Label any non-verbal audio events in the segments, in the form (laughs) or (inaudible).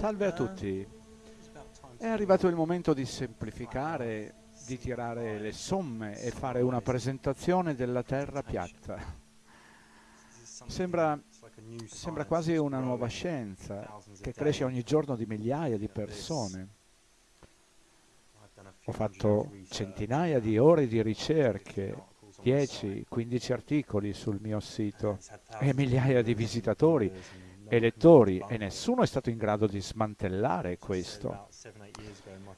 Salve a tutti. È arrivato il momento di semplificare, di tirare le somme e fare una presentazione della Terra piatta. Sembra, sembra quasi una nuova scienza che cresce ogni giorno di migliaia di persone. Ho fatto centinaia di ore di ricerche, 10-15 articoli sul mio sito e migliaia di visitatori elettori e nessuno è stato in grado di smantellare questo.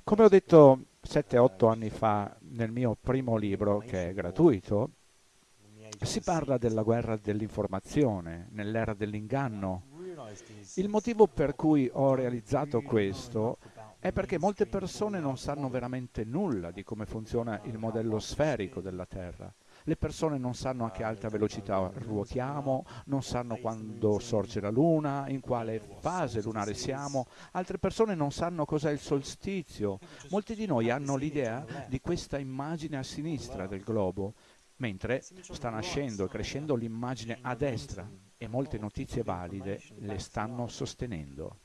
Come ho detto 7-8 anni fa nel mio primo libro, che è gratuito, si parla della guerra dell'informazione, nell'era dell'inganno. Il motivo per cui ho realizzato questo è perché molte persone non sanno veramente nulla di come funziona il modello sferico della Terra. Le persone non sanno a che alta velocità ruotiamo, non sanno quando sorge la luna, in quale fase lunare siamo, altre persone non sanno cos'è il solstizio. Molti di noi hanno l'idea di questa immagine a sinistra del globo, mentre sta nascendo e crescendo l'immagine a destra e molte notizie valide le stanno sostenendo.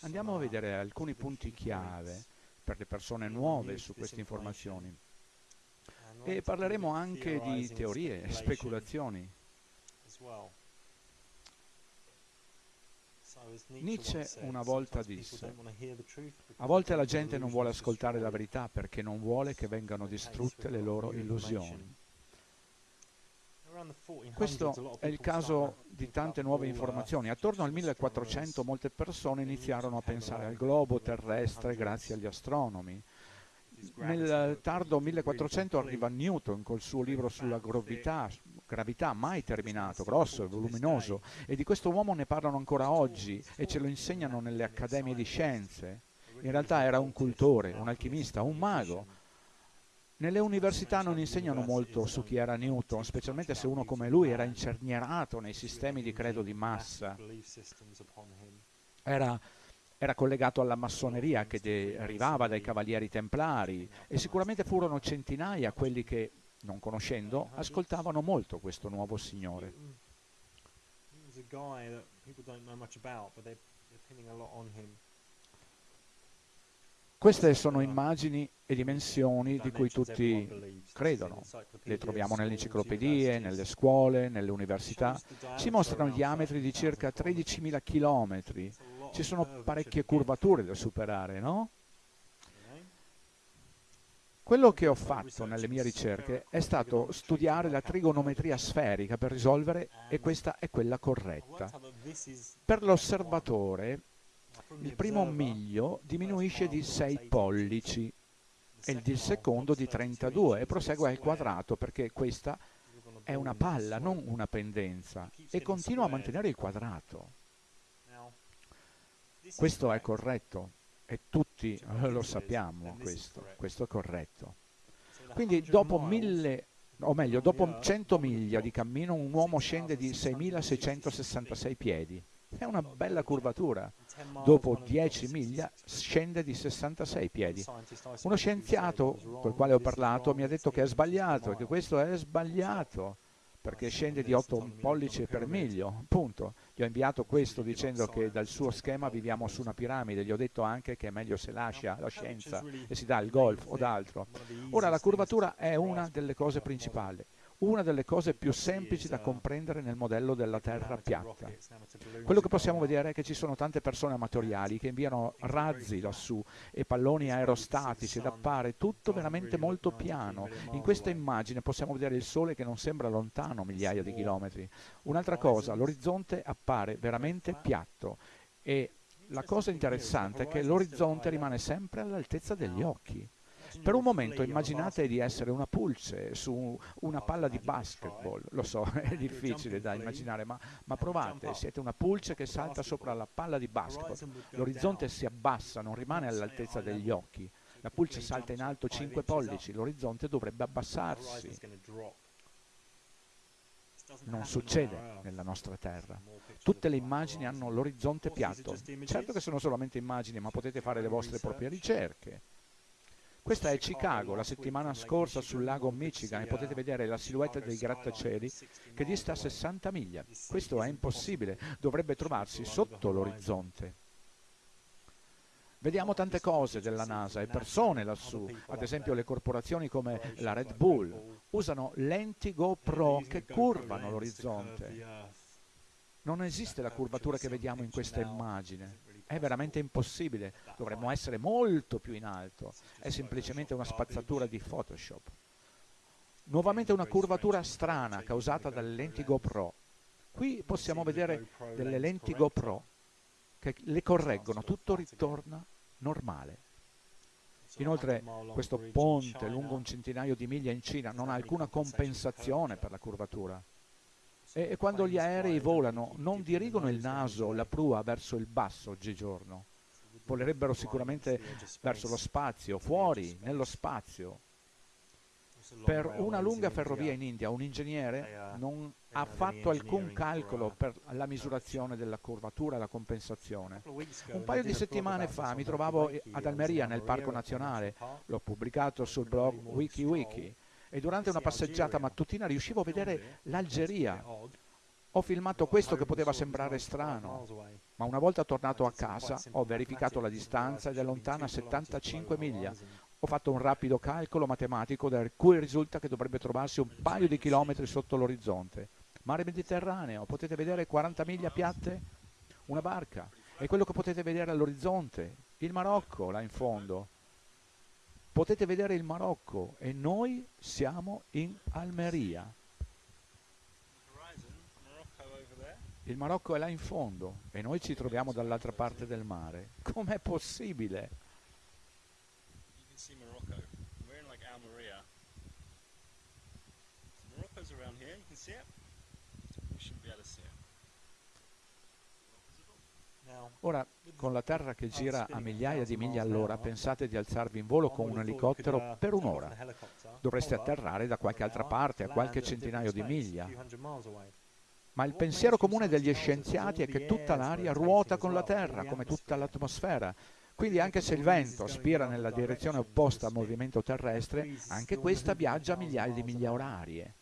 Andiamo a vedere alcuni punti chiave per le persone nuove su queste informazioni e parleremo anche di teorie e speculazioni. Nietzsche una volta disse, a volte la gente non vuole ascoltare la verità perché non vuole che vengano distrutte le loro illusioni. Questo è il caso di tante nuove informazioni. Attorno al 1400 molte persone iniziarono a pensare al globo terrestre grazie agli astronomi. Nel tardo 1400 arriva Newton col suo libro sulla gravità, gravità mai terminato, grosso e voluminoso, e di questo uomo ne parlano ancora oggi e ce lo insegnano nelle accademie di scienze. In realtà era un cultore, un alchimista, un mago. Nelle università non insegnano molto su chi era Newton, specialmente se uno come lui era incernierato nei sistemi di credo di massa. Era era collegato alla massoneria che derivava dai cavalieri templari e sicuramente furono centinaia quelli che, non conoscendo, ascoltavano molto questo nuovo signore. Queste sono immagini e dimensioni di cui tutti credono. Le troviamo nelle enciclopedie, nelle scuole, nelle università. Ci mostrano diametri di circa 13.000 chilometri, ci sono parecchie curvature da superare, no? Quello che ho fatto nelle mie ricerche è stato studiare la trigonometria sferica per risolvere e questa è quella corretta. Per l'osservatore il primo miglio diminuisce di 6 pollici e il secondo di 32 e prosegue al quadrato perché questa è una palla, non una pendenza e continua a mantenere il quadrato. Questo è corretto e tutti lo sappiamo questo, questo è corretto. Quindi dopo mille, o meglio, dopo 100 miglia di cammino un uomo scende di 6.666 piedi. È una bella curvatura. Dopo 10 miglia scende di 66 piedi. Uno scienziato col quale ho parlato mi ha detto che è sbagliato, che questo è sbagliato perché scende di 8 pollici per miglio, punto. Gli ho inviato questo dicendo che dal suo schema viviamo su una piramide, gli ho detto anche che è meglio se lascia la scienza e si dà il golf o d'altro. Ora la curvatura è una delle cose principali una delle cose più semplici da comprendere nel modello della Terra piatta. Quello che possiamo vedere è che ci sono tante persone amatoriali che inviano razzi lassù e palloni aerostatici ed appare tutto veramente molto piano. In questa immagine possiamo vedere il Sole che non sembra lontano migliaia di chilometri. Un'altra cosa, l'orizzonte appare veramente piatto e la cosa interessante è che l'orizzonte rimane sempre all'altezza degli occhi. Per un momento immaginate di essere una pulce su una palla di basketball, lo so, è difficile da immaginare, ma, ma provate, siete una pulce che salta sopra la palla di basketball, l'orizzonte si abbassa, non rimane all'altezza degli occhi, la pulce salta in alto 5 pollici, l'orizzonte dovrebbe abbassarsi. Non succede nella nostra Terra. Tutte le immagini hanno l'orizzonte piatto. Certo che sono solamente immagini, ma potete fare le vostre proprie ricerche. Questa è Chicago, la settimana scorsa sul lago Michigan e potete vedere la silhouette dei grattacieli che dista 60 miglia. Questo è impossibile, dovrebbe trovarsi sotto l'orizzonte. Vediamo tante cose della NASA e persone lassù, ad esempio le corporazioni come la Red Bull, usano lenti GoPro che curvano l'orizzonte. Non esiste la curvatura che vediamo in questa immagine. È veramente impossibile. Dovremmo essere molto più in alto. È semplicemente una spazzatura di Photoshop. Nuovamente una curvatura strana causata dalle lenti GoPro. Qui possiamo vedere delle lenti GoPro che le correggono, tutto ritorna normale. Inoltre questo ponte lungo un centinaio di miglia in Cina non ha alcuna compensazione per la curvatura. E, quando gli aerei volano non dirigono il naso la prua verso il basso oggigiorno. Volerebbero sicuramente verso lo spazio, fuori, nello spazio, per una lunga ferrovia in India un ingegnere non ha fatto alcun calcolo per la misurazione della curvatura e la compensazione. Un paio di settimane fa mi trovavo ad Almeria nel Parco Nazionale, l'ho pubblicato sul blog WikiWiki e durante una passeggiata mattutina riuscivo a vedere l'Algeria. Ho filmato questo che poteva sembrare strano, ma una volta tornato a casa ho verificato la distanza ed è lontana 75 miglia. Ho fatto un rapido calcolo matematico da cui risulta che dovrebbe trovarsi un paio di chilometri sotto l'orizzonte. Mare Mediterraneo, potete vedere 40 miglia piatte? Una barca. È quello che potete vedere all'orizzonte. Il Marocco, là in fondo. Potete vedere il Marocco e noi siamo in Almeria. Il Marocco è là in fondo e noi ci troviamo dall'altra parte del mare. Com'è possibile? Ora, con la Terra che gira a migliaia di miglia all'ora, pensate di alzarvi in volo con un elicottero per un'ora. Dovreste atterrare da qualche altra parte, a qualche centinaio di miglia. Ma il pensiero comune degli scienziati è che tutta l'aria ruota con la Terra, come tutta l'atmosfera. Quindi anche se il vento aspira nella direzione opposta al movimento terrestre, anche questa viaggia a migliaia di miglia orarie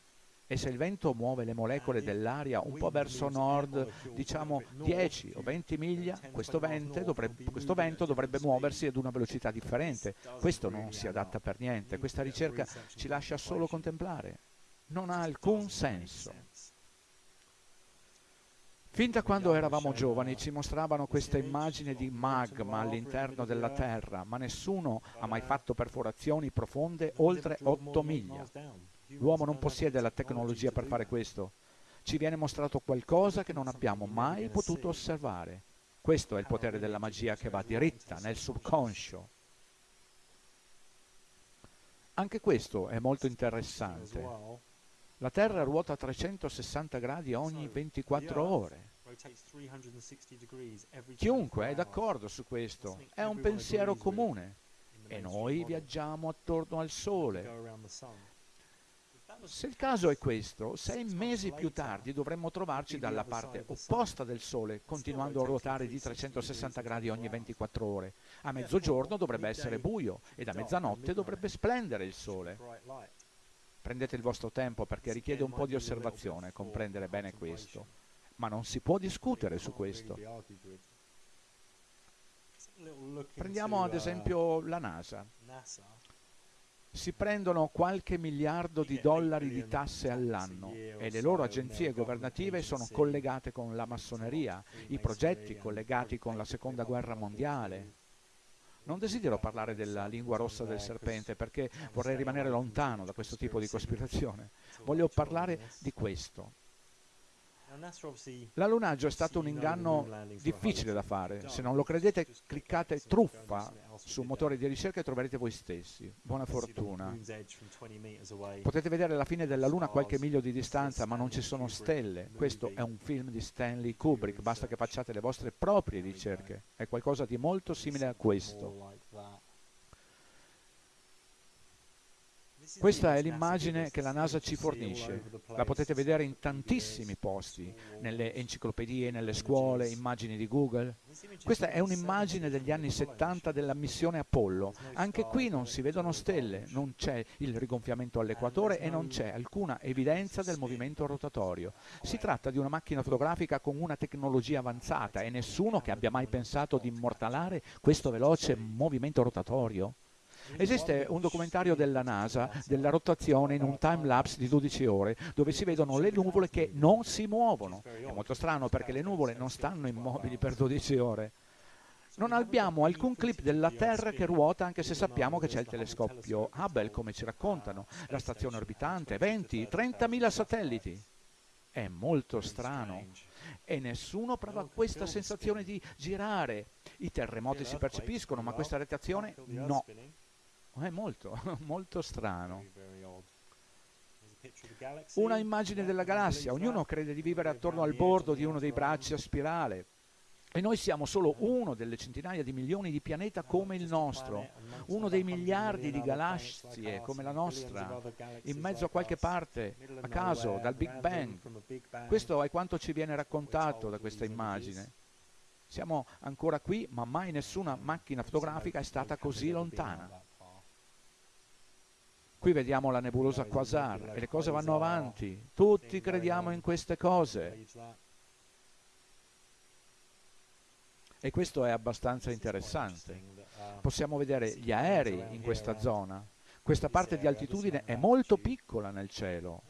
e se il vento muove le molecole dell'aria un po' verso nord, diciamo 10 o 20 miglia, questo vento, dovrebbe, questo vento dovrebbe muoversi ad una velocità differente. Questo non si adatta per niente, questa ricerca ci lascia solo contemplare. Non ha alcun senso. Fin da quando eravamo giovani ci mostravano questa immagine di magma all'interno della Terra, ma nessuno ha mai fatto perforazioni profonde oltre 8 miglia. L'uomo non possiede la tecnologia per fare questo. Ci viene mostrato qualcosa che non abbiamo mai potuto osservare. Questo è il potere della magia che va diritta nel subconscio. Anche questo è molto interessante. La Terra ruota a 360 gradi ogni 24 ore. Chiunque è d'accordo su questo, è un pensiero comune. E noi viaggiamo attorno al Sole. Se il caso è questo, sei mesi più tardi dovremmo trovarci dalla parte opposta del Sole, continuando a ruotare di 360 gradi ogni 24 ore. A mezzogiorno dovrebbe essere buio ed a mezzanotte dovrebbe splendere il Sole. Prendete il vostro tempo perché richiede un po' di osservazione comprendere bene questo, ma non si può discutere su questo. Prendiamo ad esempio la NASA si prendono qualche miliardo di dollari di tasse all'anno e le loro agenzie governative sono collegate con la massoneria, i progetti collegati con la seconda guerra mondiale. Non desidero parlare della lingua rossa del serpente perché vorrei rimanere lontano da questo tipo di cospirazione. Voglio parlare di questo. L'allunaggio è stato un inganno difficile da fare. Se non lo credete, cliccate truffa su un motore di ricerca e troverete voi stessi. Buona fortuna. Potete vedere la fine della Luna a qualche miglio di distanza, ma non ci sono stelle. Questo è un film di Stanley Kubrick, basta che facciate le vostre proprie ricerche. È qualcosa di molto simile a questo. Questa è l'immagine che la NASA ci fornisce. La potete vedere in tantissimi posti, nelle enciclopedie, nelle scuole, immagini di Google. Questa è un'immagine degli anni 70 della missione Apollo. Anche qui non si vedono stelle, non c'è il rigonfiamento all'equatore e non c'è alcuna evidenza del movimento rotatorio. Si tratta di una macchina fotografica con una tecnologia avanzata e nessuno che abbia mai pensato di immortalare questo veloce movimento rotatorio. Esiste un documentario della NASA della rotazione in un time lapse di 12 ore dove si vedono le nuvole che non si muovono. È molto strano perché le nuvole non stanno immobili per 12 ore. Non abbiamo alcun clip della Terra che ruota anche se sappiamo che c'è il telescopio Hubble, come ci raccontano, la stazione orbitante, 20, 30.000 satelliti. È molto strano e nessuno prova questa sensazione di girare. I terremoti si percepiscono, ma questa rotazione no. È molto, (laughs) molto strano. Una immagine della galassia, ognuno crede di vivere attorno al bordo di uno dei bracci a spirale. E noi siamo solo uno delle centinaia di milioni di pianeti come il nostro, uno dei miliardi di galassie come la nostra, in mezzo a qualche parte, a caso, dal Big Bang. Questo è quanto ci viene raccontato da questa immagine. Siamo ancora qui, ma mai nessuna macchina fotografica è stata così lontana. Qui vediamo la nebulosa Quasar e le cose vanno avanti. Tutti crediamo in queste cose. E questo è abbastanza interessante. Possiamo vedere gli aerei in questa zona. Questa parte di altitudine è molto piccola nel cielo.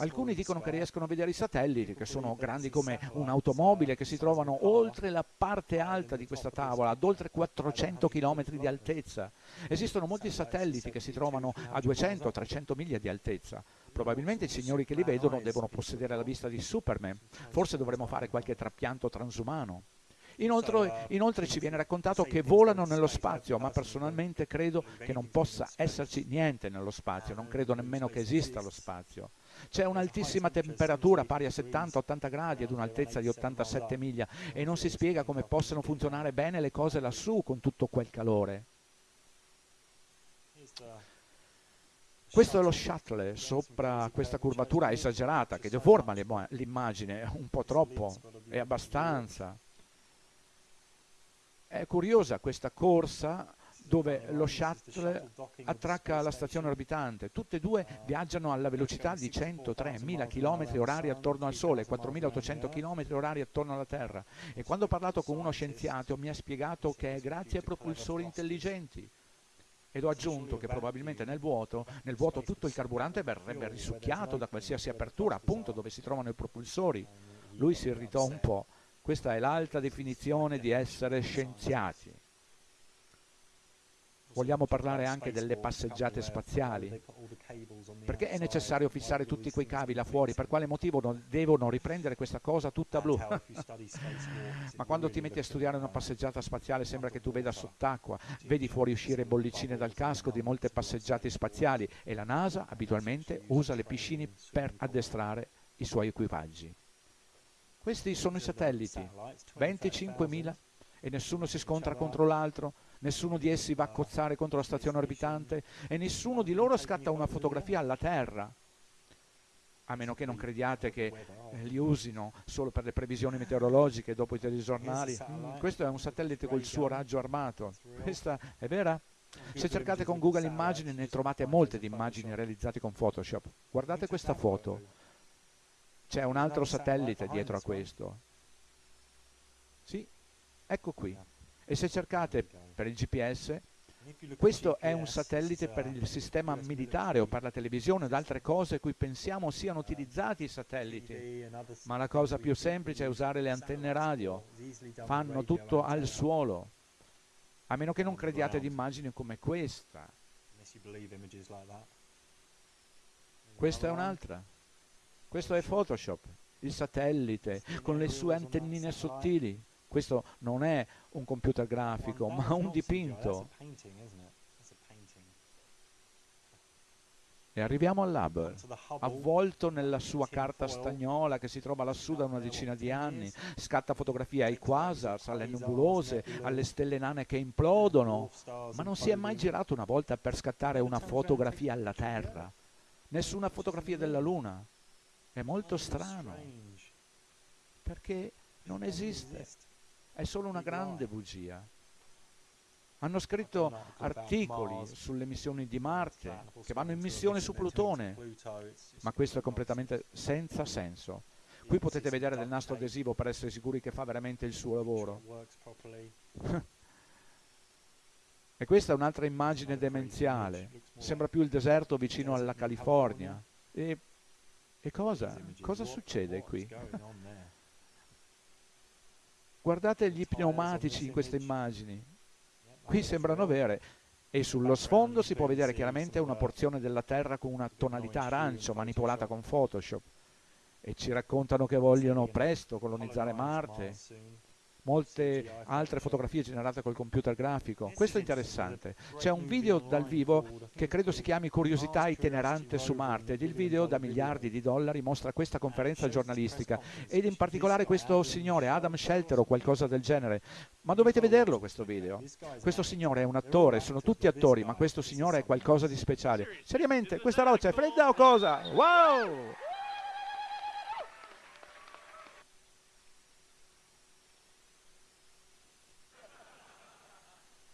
Alcuni dicono che riescono a vedere i satelliti, che sono grandi come un'automobile, che si trovano oltre la parte alta di questa tavola, ad oltre 400 km di altezza. Esistono molti satelliti che si trovano a 200-300 miglia di altezza. Probabilmente i signori che li vedono devono possedere la vista di Superman. Forse dovremmo fare qualche trapianto transumano. Inoltre, inoltre, ci viene raccontato che volano nello spazio, ma personalmente credo che non possa esserci niente nello spazio, non credo nemmeno che esista lo spazio. C'è un'altissima temperatura pari a 70-80 gradi ad un'altezza di 87 miglia e non si spiega come possano funzionare bene le cose lassù con tutto quel calore. Questo è lo shuttle sopra questa curvatura esagerata che deforma l'immagine un po' troppo e abbastanza. È curiosa questa corsa dove lo shuttle attracca alla stazione orbitante. Tutte e due viaggiano alla velocità di 103.000 km orari attorno al Sole, 4.800 km orari attorno alla Terra. E quando ho parlato con uno scienziato mi ha spiegato che è grazie ai propulsori intelligenti. Ed ho aggiunto che probabilmente nel vuoto, nel vuoto tutto il carburante verrebbe risucchiato da qualsiasi apertura, appunto dove si trovano i propulsori. Lui si irritò un po'. Questa è l'alta definizione di essere scienziati. Vogliamo parlare anche delle passeggiate spaziali. Perché è necessario fissare tutti quei cavi là fuori? Per quale motivo devono riprendere questa cosa tutta blu? Ma quando ti metti a studiare una passeggiata spaziale sembra che tu veda sott'acqua, vedi fuoriuscire bollicine dal casco di molte passeggiate spaziali e la NASA abitualmente usa le piscine per addestrare i suoi equipaggi. Questi sono i satelliti, 25.000 e nessuno si scontra contro l'altro, nessuno di essi va a cozzare contro la stazione orbitante e nessuno di loro scatta una fotografia alla Terra, a meno che non crediate che eh, li usino solo per le previsioni meteorologiche dopo i telegiornali. Mm, questo è un satellite col suo raggio armato. Questa è vera? Se cercate con Google Immagini ne trovate molte di immagini realizzate con Photoshop. Guardate questa foto. C'è un altro satellite dietro a questo. Ecco qui. E se cercate per il GPS, questo è un satellite per il sistema militare o per la televisione ed altre cose cui pensiamo siano utilizzati i satelliti. Ma la cosa più semplice è usare le antenne radio. Fanno tutto al suolo. A meno che non crediate ad immagini come questa. Questa è un'altra. Questo è Photoshop, il satellite, con le sue antennine sottili. Questo non è un computer grafico, ma un dipinto. E arriviamo all'Hubble, avvolto nella sua carta stagnola che si trova lassù da una decina di anni, scatta fotografie ai quasars, alle nebulose, alle stelle nane che implodono, ma non si è mai girato una volta per scattare una fotografia alla Terra, nessuna fotografia della Luna. È molto strano, perché non esiste, è solo una grande bugia. Hanno scritto articoli sulle missioni di Marte, che vanno in missione su Plutone, ma questo è completamente senza senso. Qui potete vedere del nastro adesivo per essere sicuri che fa veramente il suo lavoro. e questa è un'altra immagine demenziale. Sembra più il deserto vicino alla California. E, e cosa? Cosa succede qui? Guardate gli pneumatici in queste immagini. Qui sembrano vere e sullo sfondo si può vedere chiaramente una porzione della Terra con una tonalità arancio manipolata con Photoshop. E ci raccontano che vogliono presto colonizzare Marte molte altre fotografie generate col computer grafico. Questo è interessante. C'è un video dal vivo che credo si chiami Curiosità itinerante su Marte ed il video da miliardi di dollari mostra questa conferenza giornalistica ed in particolare questo signore Adam Shelter o qualcosa del genere. Ma dovete vederlo questo video. Questo signore è un attore, sono tutti attori, ma questo signore è qualcosa di speciale. Seriamente, questa roccia è fredda o cosa? Wow!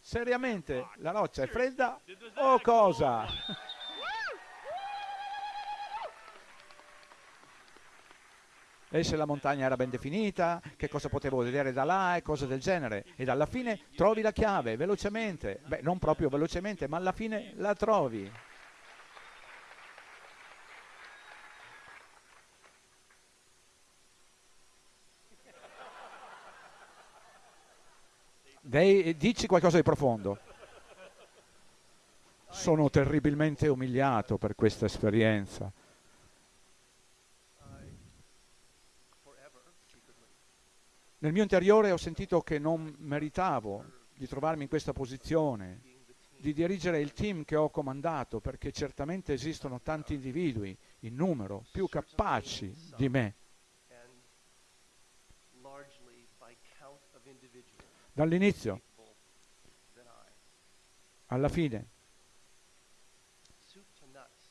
Seriamente, la roccia è fredda o cosa? E se la montagna era ben definita, che cosa potevo vedere da là e cose del genere. Ed alla fine trovi la chiave, velocemente. Beh, non proprio velocemente, ma alla fine la trovi. Dei, dici qualcosa di profondo. Sono terribilmente umiliato per questa esperienza. Nel mio interiore ho sentito che non meritavo di trovarmi in questa posizione, di dirigere il team che ho comandato, perché certamente esistono tanti individui in numero più capaci di me dall'inizio? Alla fine.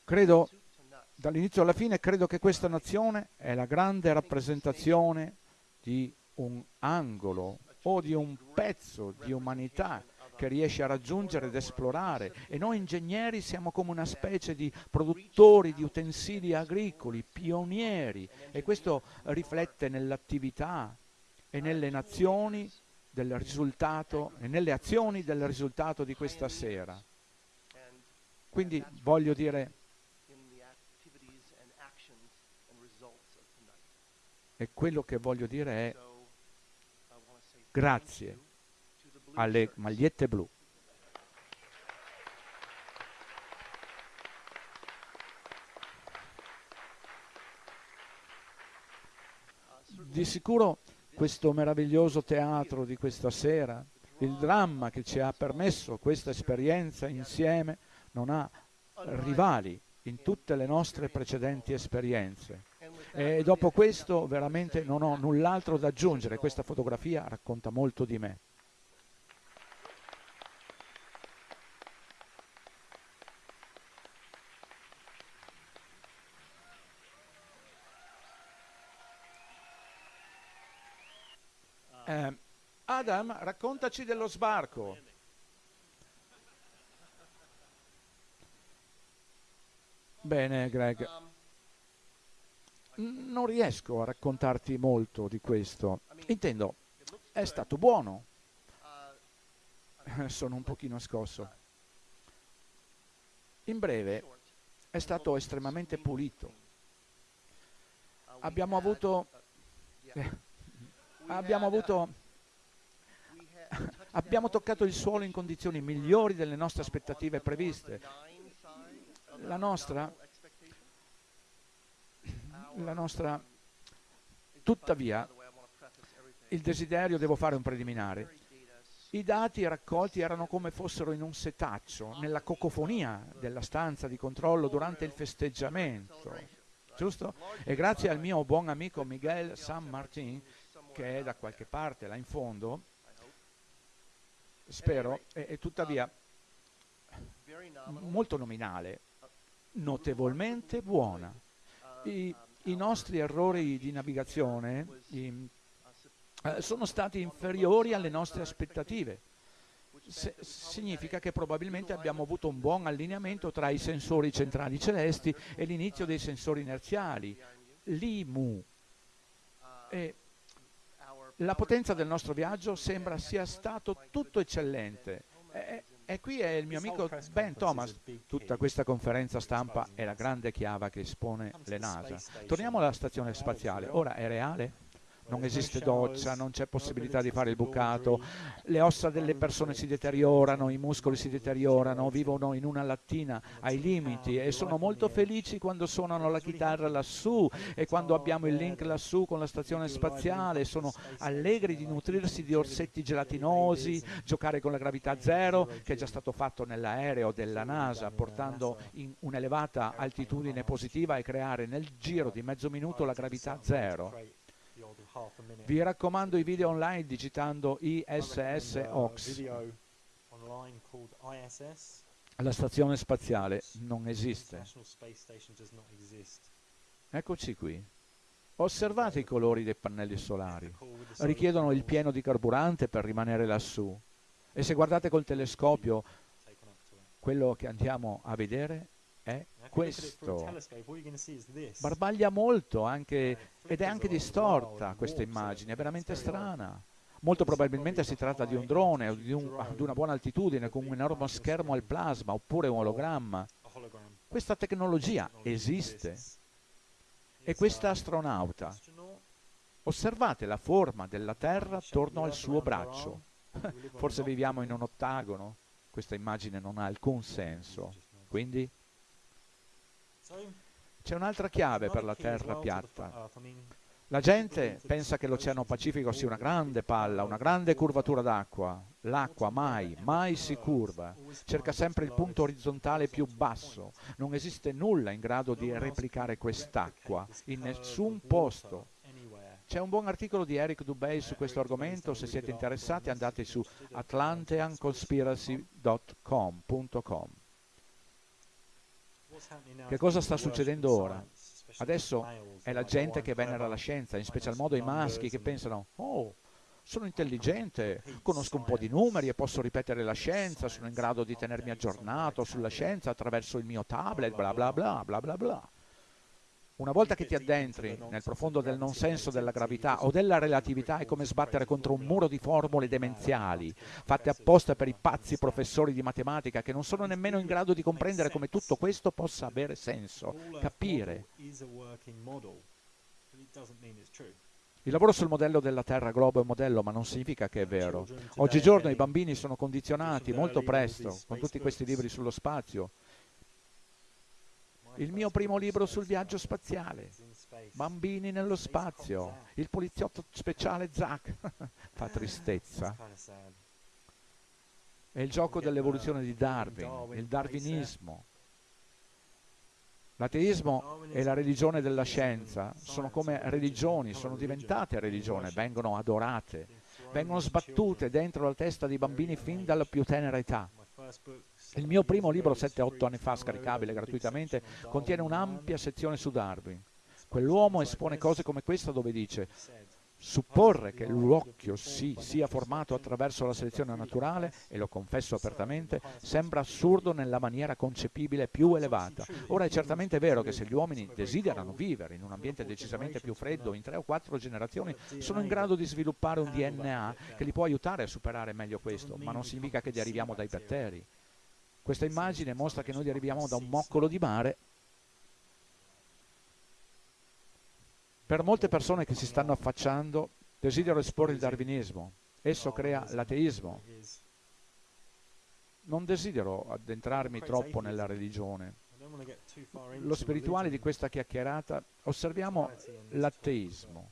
Credo, dall'inizio alla fine, credo che questa nazione è la grande rappresentazione di un angolo o di un pezzo di umanità che riesce a raggiungere ed esplorare. E noi ingegneri siamo come una specie di produttori di utensili agricoli, pionieri. E questo riflette nell'attività e nelle nazioni del risultato e nelle azioni del risultato di questa sera. Quindi voglio dire, e quello che voglio dire è grazie alle magliette blu. Di sicuro questo meraviglioso teatro di questa sera, il dramma che ci ha permesso questa esperienza insieme non ha rivali in tutte le nostre precedenti esperienze. E dopo questo veramente non ho null'altro da aggiungere, questa fotografia racconta molto di me. Eh, Adam, raccontaci dello sbarco. Bene, Greg. Non riesco a raccontarti molto di questo. Intendo, è stato buono. Sono un pochino scosso. In breve, è stato estremamente pulito. Abbiamo avuto... Eh, abbiamo avuto abbiamo toccato il suolo in condizioni migliori delle nostre aspettative previste. La nostra, la nostra, tuttavia, il desiderio, devo fare un preliminare, i dati raccolti erano come fossero in un setaccio, nella cocofonia della stanza di controllo durante il festeggiamento, giusto? E grazie al mio buon amico Miguel San Martin, che è da qualche parte là in fondo, spero, e, e tuttavia molto nominale, notevolmente buona. I, i nostri errori di navigazione i, eh, sono stati inferiori alle nostre aspettative. Se, significa che probabilmente abbiamo avuto un buon allineamento tra i sensori centrali celesti e l'inizio dei sensori inerziali, l'IMU. E la potenza del nostro viaggio sembra sia stato tutto eccellente. E, e qui è il mio amico Ben Thomas. Tutta questa conferenza stampa è la grande chiave che espone le NASA. Torniamo alla stazione spaziale. Ora è reale? Non esiste doccia, non c'è possibilità di fare il bucato, le ossa delle persone si deteriorano, i muscoli si deteriorano, vivono in una lattina ai limiti e sono molto felici quando suonano la chitarra lassù e quando abbiamo il link lassù con la stazione spaziale, sono allegri di nutrirsi di orsetti gelatinosi, giocare con la gravità zero, che è già stato fatto nell'aereo della NASA, portando in un'elevata altitudine positiva e creare nel giro di mezzo minuto la gravità zero. Vi raccomando i video online digitando ISS OX. La stazione spaziale non esiste. Eccoci qui. Osservate i colori dei pannelli solari. Richiedono il pieno di carburante per rimanere lassù. E se guardate col telescopio, quello che andiamo a vedere è questo. Barbaglia molto anche, ed è anche distorta questa immagine, è veramente strana. Molto probabilmente si tratta di un drone o di, un, di una buona altitudine con un enorme schermo al plasma oppure un ologramma. Questa tecnologia esiste. E questa astronauta, osservate la forma della Terra attorno al suo braccio. (laughs) Forse viviamo in un ottagono, questa immagine non ha alcun senso. Quindi c'è un'altra chiave per la terra piatta. La gente pensa che l'Oceano Pacifico sia una grande palla, una grande curvatura d'acqua. L'acqua mai, mai si curva. Cerca sempre il punto orizzontale più basso. Non esiste nulla in grado di replicare quest'acqua in nessun posto. C'è un buon articolo di Eric Dubay su questo argomento, se siete interessati andate su atlanteanconspiracy.com. Che cosa sta succedendo ora? Adesso è la gente che venera la scienza, in special modo i maschi che pensano, oh, sono intelligente, conosco un po' di numeri e posso ripetere la scienza, sono in grado di tenermi aggiornato sulla scienza attraverso il mio tablet, bla bla bla bla bla bla. Una volta che ti addentri nel profondo del non senso della gravità o della relatività è come sbattere contro un muro di formule demenziali, fatte apposta per i pazzi professori di matematica che non sono nemmeno in grado di comprendere come tutto questo possa avere senso, capire. Il lavoro sul modello della Terra globo è un modello, ma non significa che è vero. Oggigiorno i bambini sono condizionati molto presto con tutti questi libri sullo spazio il mio primo libro sul viaggio spaziale, Bambini nello spazio, il poliziotto speciale Zack, (laughs) fa tristezza. È il gioco dell'evoluzione di Darwin, il darwinismo. L'ateismo e la religione della scienza sono come religioni, sono diventate religione, vengono adorate, vengono sbattute dentro la testa dei bambini fin dalla più tenera età. Il mio primo libro, 7-8 anni fa, scaricabile gratuitamente, contiene un'ampia sezione su Darwin. Quell'uomo espone cose come questa dove dice Supporre che l'occhio si sia formato attraverso la selezione naturale, e lo confesso apertamente, sembra assurdo nella maniera concepibile più elevata. Ora è certamente vero che se gli uomini desiderano vivere in un ambiente decisamente più freddo, in tre o quattro generazioni sono in grado di sviluppare un DNA che li può aiutare a superare meglio questo, ma non significa che deriviamo dai batteri. Questa immagine mostra che noi arriviamo da un moccolo di mare. Per molte persone che si stanno affacciando, desidero esporre il darwinismo. Esso crea l'ateismo. Non desidero addentrarmi troppo nella religione. Lo spirituale di questa chiacchierata, osserviamo l'ateismo.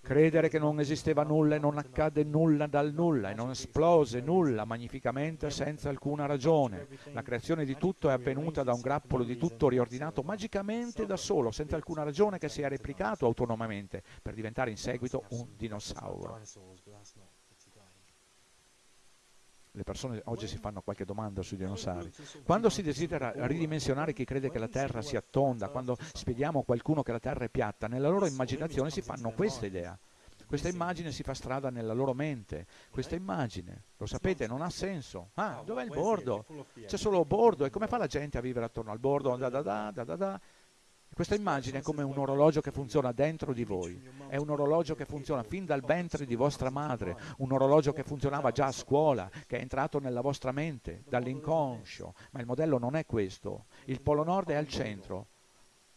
Credere che non esisteva nulla e non accadde nulla dal nulla e non esplose nulla magnificamente senza alcuna ragione. La creazione di tutto è avvenuta da un grappolo di tutto riordinato magicamente da solo, senza alcuna ragione che si è replicato autonomamente per diventare in seguito un dinosauro. Le persone oggi si fanno qualche domanda sui dinosauri. Quando si desidera ridimensionare chi crede che la Terra sia tonda, quando spieghiamo a qualcuno che la Terra è piatta, nella loro immaginazione si fanno questa idea. Questa immagine si fa strada nella loro mente. Questa immagine, lo sapete, non ha senso. Ah, dov'è il bordo? C'è solo bordo. E come fa la gente a vivere attorno al bordo? Da da da da da da. Questa immagine è come un orologio che funziona dentro di voi, è un orologio che funziona fin dal ventre di vostra madre, un orologio che funzionava già a scuola, che è entrato nella vostra mente, dall'inconscio, ma il modello non è questo. Il Polo Nord è al centro,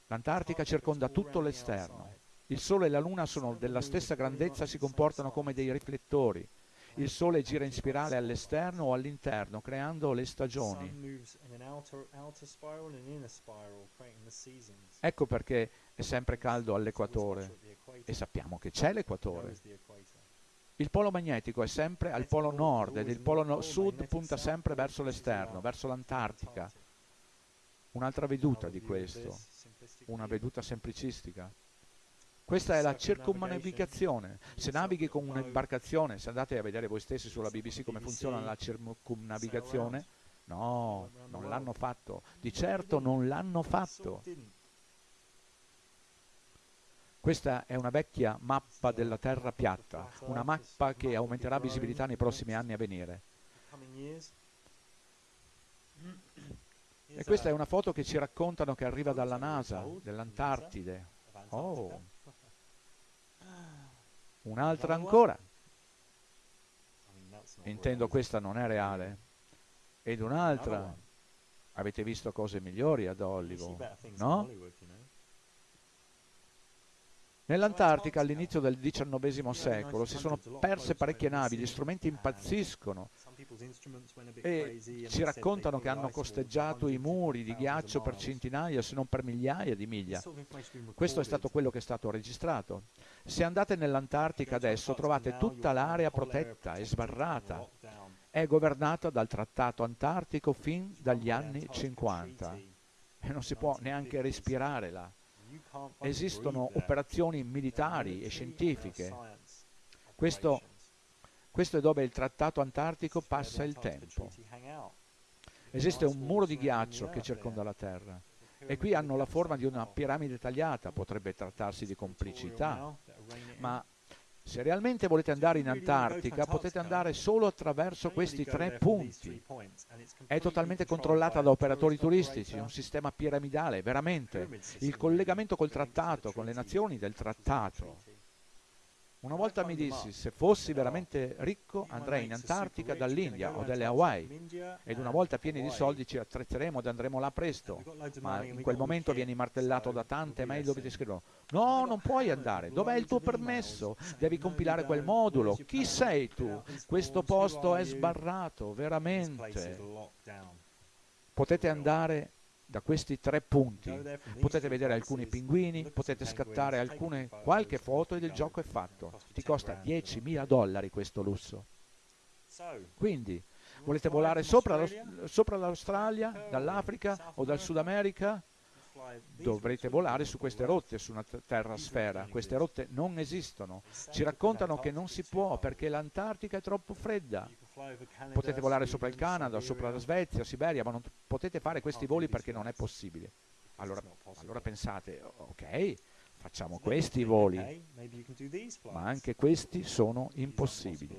l'Antartica circonda tutto l'esterno, il Sole e la Luna sono della stessa grandezza si comportano come dei riflettori. Il Sole gira in spirale all'esterno o all'interno, creando le stagioni. Ecco perché è sempre caldo all'equatore e sappiamo che c'è l'equatore. Il polo magnetico è sempre al polo nord ed il polo no sud punta sempre verso l'esterno, verso l'Antartica. Un'altra veduta di questo, una veduta semplicistica. Questa è la circumnavigazione. Se navighi con un'imbarcazione, se andate a vedere voi stessi sulla BBC come funziona la circumnavigazione, no, non l'hanno fatto. Di certo non l'hanno fatto. Questa è una vecchia mappa della Terra piatta, una mappa che aumenterà visibilità nei prossimi anni a venire. E questa è una foto che ci raccontano che arriva dalla NASA, dell'Antartide. Oh, un'altra ancora. Intendo questa non è reale. Ed un'altra. Avete visto cose migliori ad Hollywood, no? Nell'Antartica all'inizio del XIX secolo si sono perse parecchie navi, gli strumenti impazziscono e ci raccontano che hanno costeggiato i muri di ghiaccio per centinaia se non per migliaia di miglia. Questo è stato quello che è stato registrato. Se andate nell'Antartica adesso trovate tutta l'area protetta e sbarrata. È governata dal Trattato Antartico fin dagli anni 50 e non si può neanche respirare là. Esistono operazioni militari e scientifiche. Questo, questo è dove il trattato antartico passa il tempo. Esiste un muro di ghiaccio che circonda la Terra e qui hanno la forma di una piramide tagliata, potrebbe trattarsi di complicità, ma se realmente volete andare in Antartica potete andare solo attraverso questi tre punti. È totalmente controllata da operatori turistici, un sistema piramidale, veramente. Il collegamento col trattato, con le nazioni del trattato. Una volta mi dissi, se fossi veramente ricco andrei in Antartica dall'India o dalle Hawaii ed una volta pieni di soldi ci attrezzeremo ed andremo là presto, ma in quel momento vieni martellato da tante mail dove ti scrivono no, non puoi andare, dov'è il tuo permesso? Devi compilare quel modulo, chi sei tu? Questo posto è sbarrato, veramente. Potete andare da questi tre punti potete vedere alcuni pinguini, potete scattare alcune, qualche foto ed il gioco è fatto. Ti costa 10.000 dollari questo lusso. Quindi, volete volare sopra, sopra l'Australia, dall'Africa o dal Sud America? Dovrete volare su queste rotte, su una terra sfera. Queste rotte non esistono. Ci raccontano che non si può perché l'Antartica è troppo fredda. Potete volare sopra il Canada, sopra la Svezia, Siberia, ma non potete fare questi voli perché non è possibile. Allora, allora pensate, ok, facciamo questi voli, ma anche questi sono impossibili.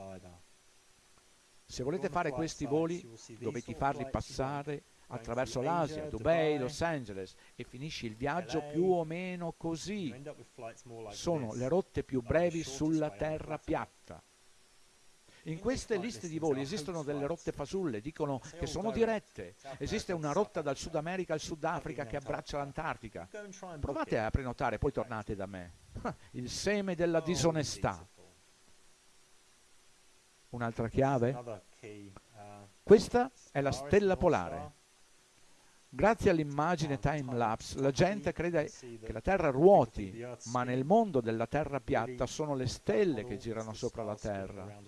Se volete fare questi voli dovete farli passare attraverso l'Asia, Dubai, Los Angeles e finisci il viaggio più o meno così. Sono le rotte più brevi sulla terra piatta. In queste liste di voli esistono delle rotte fasulle, dicono che sono dirette. Esiste una rotta dal Sud America al Sudafrica che abbraccia l'Antartica. Provate a prenotare, poi tornate da me. (laughs) Il seme della disonestà. Un'altra chiave? Questa è la stella polare. Grazie all'immagine time lapse la gente crede che la Terra ruoti, ma nel mondo della Terra piatta sono le stelle che girano sopra la Terra.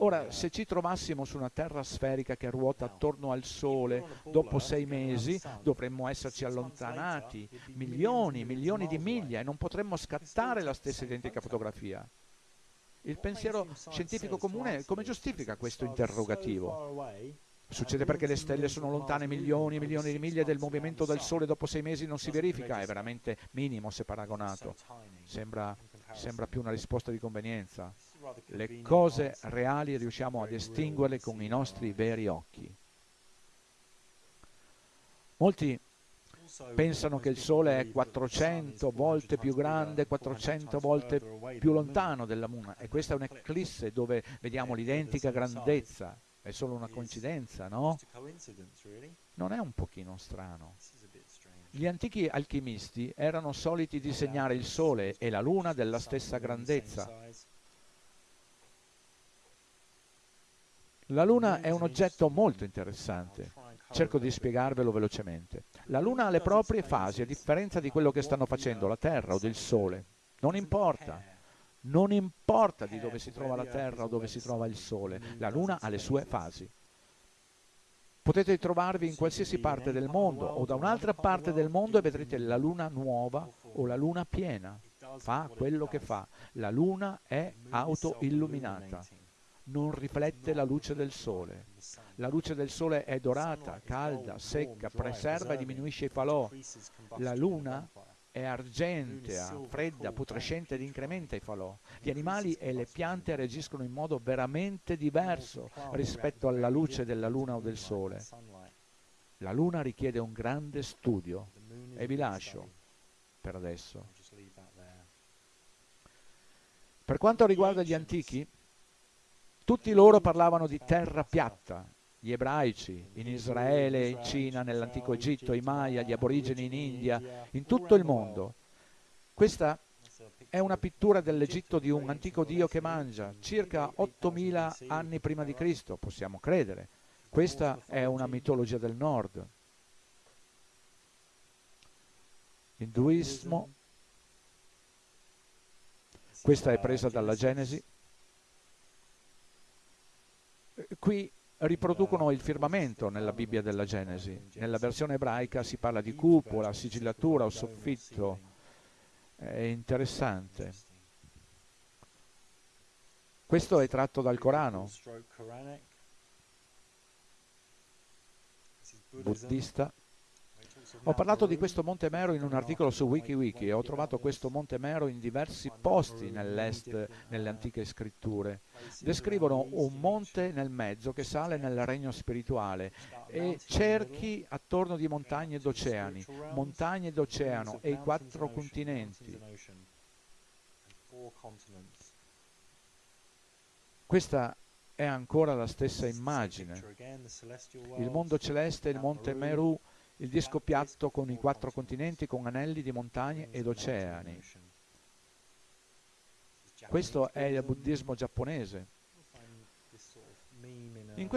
Ora, se ci trovassimo su una Terra sferica che ruota attorno al Sole, dopo sei mesi dovremmo esserci allontanati milioni, milioni di miglia e non potremmo scattare la stessa identica fotografia. Il pensiero scientifico comune come giustifica questo interrogativo? Succede perché le stelle sono lontane milioni e milioni di miglia del movimento del Sole dopo sei mesi non si verifica, è veramente minimo se paragonato. Sembra, sembra più una risposta di convenienza. Le cose reali riusciamo a distinguerle con i nostri veri occhi. Molti pensano che il Sole è 400 volte più grande, 400 volte più lontano della Luna e questa è un'eclisse dove vediamo l'identica grandezza. È solo una coincidenza, no? Non è un pochino strano. Gli antichi alchimisti erano soliti disegnare il Sole e la Luna della stessa grandezza. La Luna è un oggetto molto interessante. Cerco di spiegarvelo velocemente. La Luna ha le proprie fasi, a differenza di quello che stanno facendo la Terra o del Sole. Non importa. Non importa di dove si trova la Terra o dove si trova il Sole, la Luna ha le sue fasi. Potete trovarvi in qualsiasi parte del mondo o da un'altra parte del mondo e vedrete la Luna nuova o la Luna piena. Fa quello che fa. La Luna è autoilluminata. Non riflette la luce del Sole. La luce del Sole è dorata, calda, secca, preserva e diminuisce i falò. La Luna è argentea, fredda, putrescente ed incrementa i falò. Gli animali e le piante reagiscono in modo veramente diverso rispetto alla luce della luna o del sole. La luna richiede un grande studio. E vi lascio per adesso. Per quanto riguarda gli antichi, tutti loro parlavano di terra piatta, gli ebraici, in Israele, in Cina, nell'antico Egitto, i Maya, gli aborigeni in India, in tutto il mondo. Questa è una pittura dell'Egitto di un antico dio che mangia, circa 8000 anni prima di Cristo, possiamo credere. Questa è una mitologia del nord. Induismo, questa è presa dalla Genesi. Qui riproducono il firmamento nella Bibbia della Genesi. Nella versione ebraica si parla di cupola, sigillatura o soffitto. È interessante. Questo è tratto dal Corano. Buddista. Ho parlato di questo Monte Mero in un articolo su WikiWiki e ho trovato questo Monte Mero in diversi posti nell'est, nelle antiche scritture. Descrivono un monte nel mezzo che sale nel regno spirituale e cerchi attorno di montagne ed oceani, montagne ed oceano e i quattro continenti. Questa è ancora la stessa immagine. Il mondo celeste e il monte Meru il disco piatto con i quattro continenti con anelli di montagne ed oceani. Questo è il buddismo giapponese. In,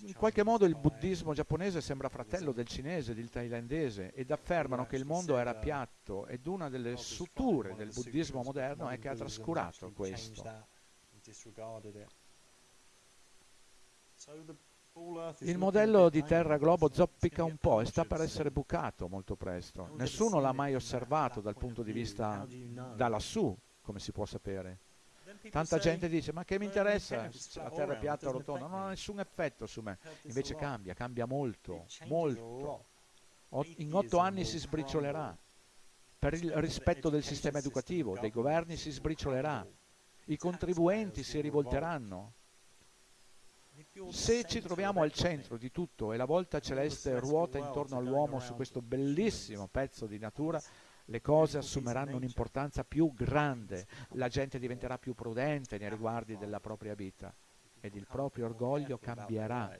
in, qualche modo il buddismo giapponese sembra fratello del cinese, del thailandese ed affermano che il mondo era piatto ed una delle suture del buddismo moderno è che ha trascurato questo. Il modello di Terra Globo zoppica un po' e sta per essere bucato molto presto. Nessuno l'ha mai osservato dal punto di vista da lassù, come si può sapere. Tanta gente dice, ma che mi interessa se la Terra è piatta o rotonda? Non ha nessun effetto su me. Invece cambia, cambia molto, molto. In otto anni si sbriciolerà. Per il rispetto del sistema educativo, dei governi si sbriciolerà. I contribuenti si rivolteranno se ci troviamo al centro di tutto e la volta celeste ruota intorno all'uomo su questo bellissimo pezzo di natura, le cose assumeranno un'importanza più grande, la gente diventerà più prudente nei riguardi della propria vita ed il proprio orgoglio cambierà.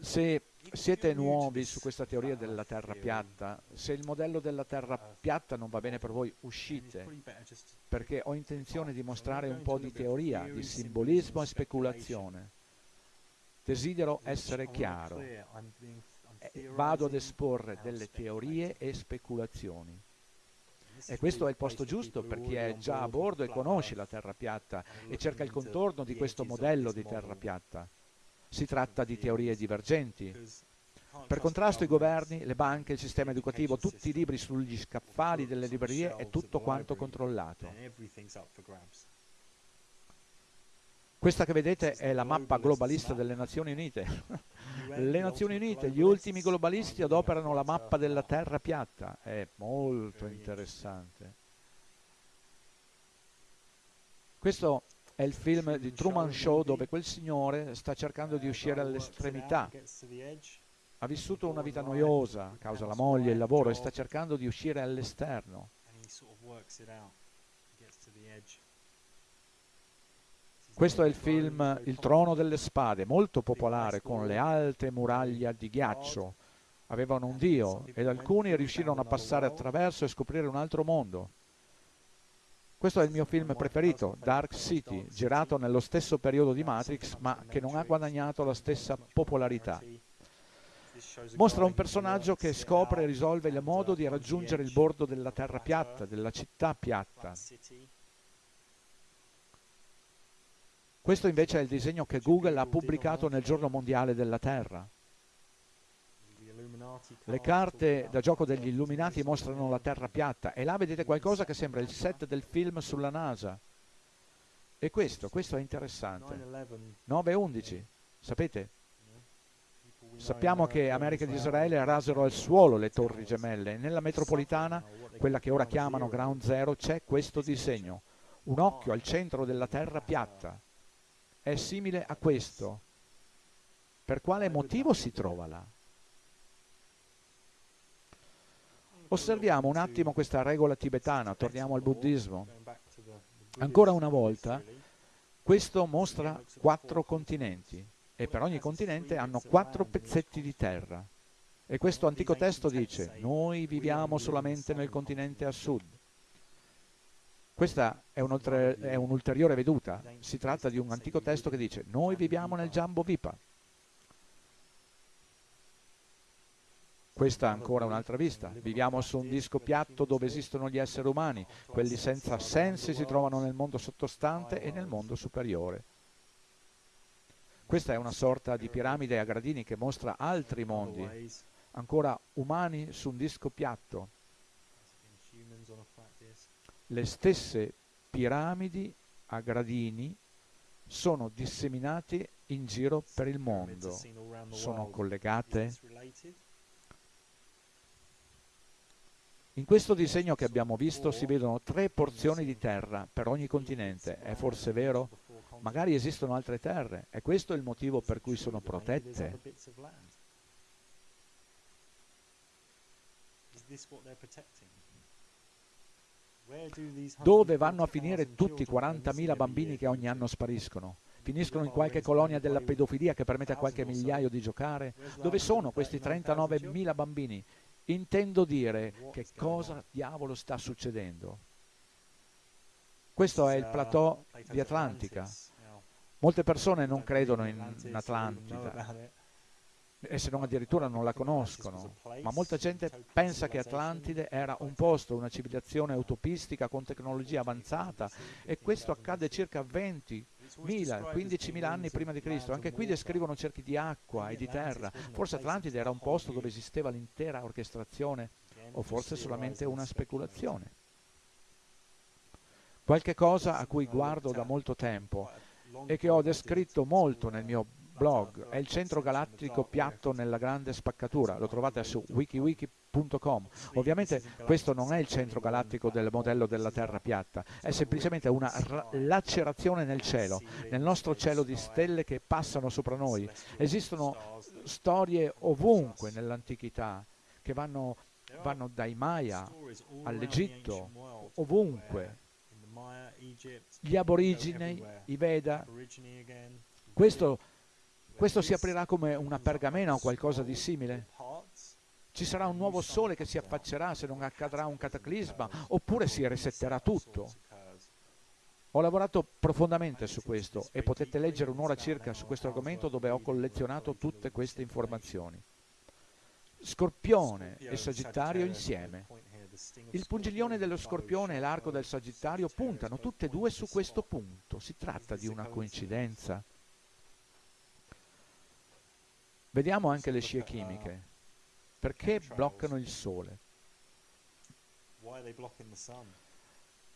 Se siete nuovi su questa teoria della terra piatta, se il modello della terra piatta non va bene per voi, uscite, perché ho intenzione di mostrare un po' di teoria, di simbolismo e speculazione. desidero essere chiaro. Eh, vado ad esporre delle teorie e speculazioni. E questo è il posto giusto per chi è già a bordo e conosce la terra piatta e cerca il contorno di questo modello di terra piatta. Si tratta di teorie divergenti. Per contrasto i governi, le banche, il sistema educativo, tutti i libri sugli scaffali delle librerie è tutto quanto controllato. Questa che vedete è la mappa globalista delle Nazioni Unite. (laughs) Le Nazioni Unite, gli ultimi globalisti adoperano la mappa della terra piatta. È molto interessante. Questo è il film di Truman Show dove quel signore sta cercando di uscire all'estremità. Ha vissuto una vita noiosa a causa della moglie il lavoro e sta cercando di uscire all'esterno. Questo è il film Il trono delle spade, molto popolare, con le alte muraglie di ghiaccio. Avevano un dio ed alcuni riuscirono a passare attraverso e scoprire un altro mondo. Questo è il mio film preferito, Dark City, girato nello stesso periodo di Matrix, ma che non ha guadagnato la stessa popolarità. Mostra un personaggio che scopre e risolve il modo di raggiungere il bordo della terra piatta, della città piatta. Questo invece è il disegno che Google ha pubblicato nel giorno mondiale della Terra. Le carte da gioco degli illuminati mostrano la Terra piatta e là vedete qualcosa che sembra il set del film sulla NASA. E questo, questo è interessante. 9-11, sapete? Sappiamo che America ed Israele rasero al suolo le torri gemelle e nella metropolitana, quella che ora chiamano Ground Zero, c'è questo disegno. Un occhio al centro della Terra piatta è simile a questo. Per quale motivo si trova là? Osserviamo un attimo questa regola tibetana, torniamo al buddismo. Ancora una volta, questo mostra quattro continenti e per ogni continente hanno quattro pezzetti di terra. E questo antico testo dice, noi viviamo solamente nel continente a sud, questa è, un'ulteriore veduta. Si tratta di un antico testo che dice noi viviamo nel Jambo Vipa. Questa è ancora un'altra vista. Viviamo su un disco piatto dove esistono gli esseri umani. Quelli senza sensi si trovano nel mondo sottostante e nel mondo superiore. Questa è una sorta di piramide a gradini che mostra altri mondi, ancora umani su un disco piatto le stesse piramidi a gradini sono disseminate in giro per il mondo. Sono collegate? In questo disegno che abbiamo visto si vedono tre porzioni di terra per ogni continente. È forse vero? Magari esistono altre terre. È questo il motivo per cui sono protette? Dove vanno a finire tutti i 40.000 bambini che ogni anno spariscono? Finiscono in qualche colonia della pedofilia che permette a qualche migliaio di giocare? Dove sono questi 39.000 bambini? Intendo dire che cosa diavolo sta succedendo. Questo è il plateau di Atlantica. Molte persone non credono in Atlantide e se non addirittura non la conoscono, ma molta gente pensa che Atlantide era un posto, una civilizzazione utopistica con tecnologia avanzata e questo accade circa 20 1000, 15.000 anni prima di Cristo. Anche qui descrivono cerchi di acqua e di terra. Forse Atlantide era un posto dove esisteva l'intera orchestrazione o forse solamente una speculazione. Qualche cosa a cui guardo da molto tempo e che ho descritto molto nel mio blog, è il centro galattico piatto nella grande spaccatura, lo trovate su wikiwiki.com. Ovviamente questo non è il centro galattico del modello della Terra piatta, è semplicemente una lacerazione nel cielo, nel nostro cielo di stelle che passano sopra noi. Esistono storie ovunque nell'antichità che vanno, vanno dai Maya all'Egitto, ovunque. Gli aborigeni, i Veda, questo questo si aprirà come una pergamena o qualcosa di simile? Ci sarà un nuovo sole che si affaccerà se non accadrà un cataclisma, oppure si resetterà tutto. Ho lavorato profondamente su questo e potete leggere un'ora circa su questo argomento dove ho collezionato tutte queste informazioni. Scorpione e Sagittario insieme. Il pungiglione dello Scorpione e l'arco del Sagittario puntano tutte e due su questo punto. Si tratta di una coincidenza. Vediamo anche le scie chimiche. Perché bloccano il Sole?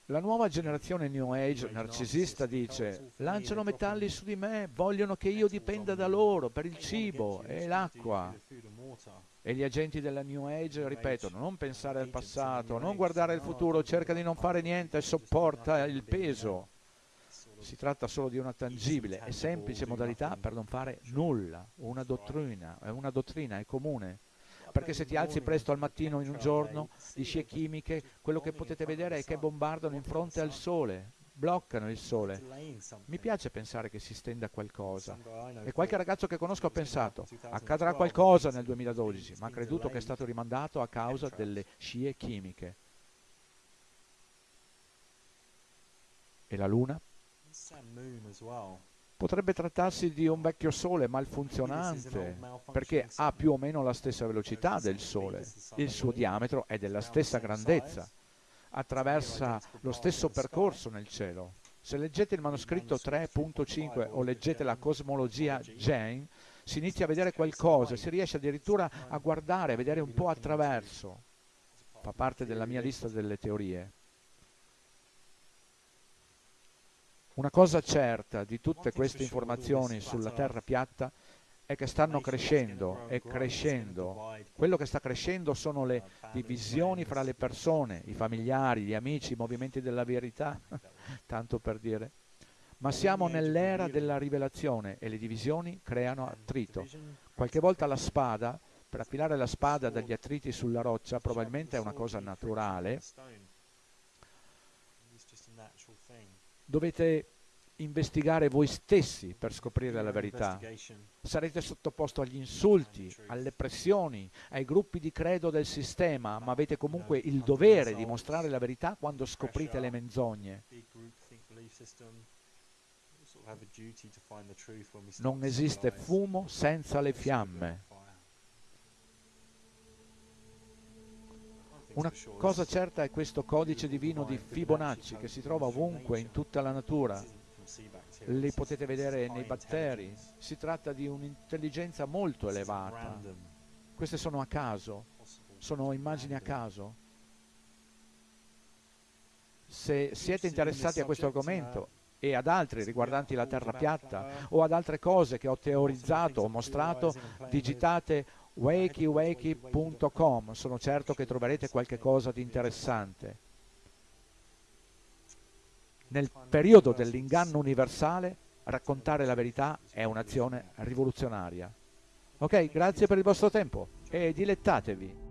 La nuova generazione New Age narcisista dice lanciano metalli su di me, vogliono che io dipenda da loro per il cibo e l'acqua. E gli agenti della New Age ripetono non pensare al passato, non guardare il futuro, cerca di non fare niente e sopporta il peso. Si tratta solo di una tangibile e semplice modalità per non fare nulla. Una dottrina, una dottrina è comune perché se ti alzi presto al mattino in un giorno di scie chimiche, quello che potete vedere è che bombardano in fronte al sole, bloccano il sole. Mi piace pensare che si stenda qualcosa. E qualche ragazzo che conosco ha pensato, accadrà qualcosa nel 2012, ma ha creduto che è stato rimandato a causa delle scie chimiche. E la luna? Potrebbe trattarsi di un vecchio Sole malfunzionante, perché ha più o meno la stessa velocità del Sole, il suo diametro è della stessa grandezza, attraversa lo stesso percorso nel cielo. Se leggete il manoscritto 3.5 o leggete la cosmologia Jane, si inizia a vedere qualcosa, si riesce addirittura a guardare, a vedere un po' attraverso. Fa parte della mia lista delle teorie. Una cosa certa di tutte queste informazioni sulla Terra piatta è che stanno crescendo e crescendo. Quello che sta crescendo sono le divisioni fra le persone, i familiari, gli amici, i movimenti della verità, (laughs) tanto per dire. Ma siamo nell'era della rivelazione e le divisioni creano attrito. Qualche volta la spada, per affilare la spada dagli attriti sulla roccia, probabilmente è una cosa naturale, dovete investigare voi stessi per scoprire la verità. Sarete sottoposti agli insulti, alle pressioni, ai gruppi di credo del sistema, ma avete comunque il dovere di mostrare la verità quando scoprite le menzogne. Non esiste fumo senza le fiamme. Una cosa certa è questo codice divino di Fibonacci che si trova ovunque in tutta la natura. Li potete vedere nei batteri. Si tratta di un'intelligenza molto elevata. Queste sono a caso, sono immagini a caso. Se siete interessati a questo argomento e ad altri riguardanti la terra piatta o ad altre cose che ho teorizzato o mostrato, digitate wakey.com, sono certo che troverete qualche cosa di interessante. Nel periodo dell'inganno universale, raccontare la verità è un'azione rivoluzionaria. Ok, grazie per il vostro tempo e dilettatevi.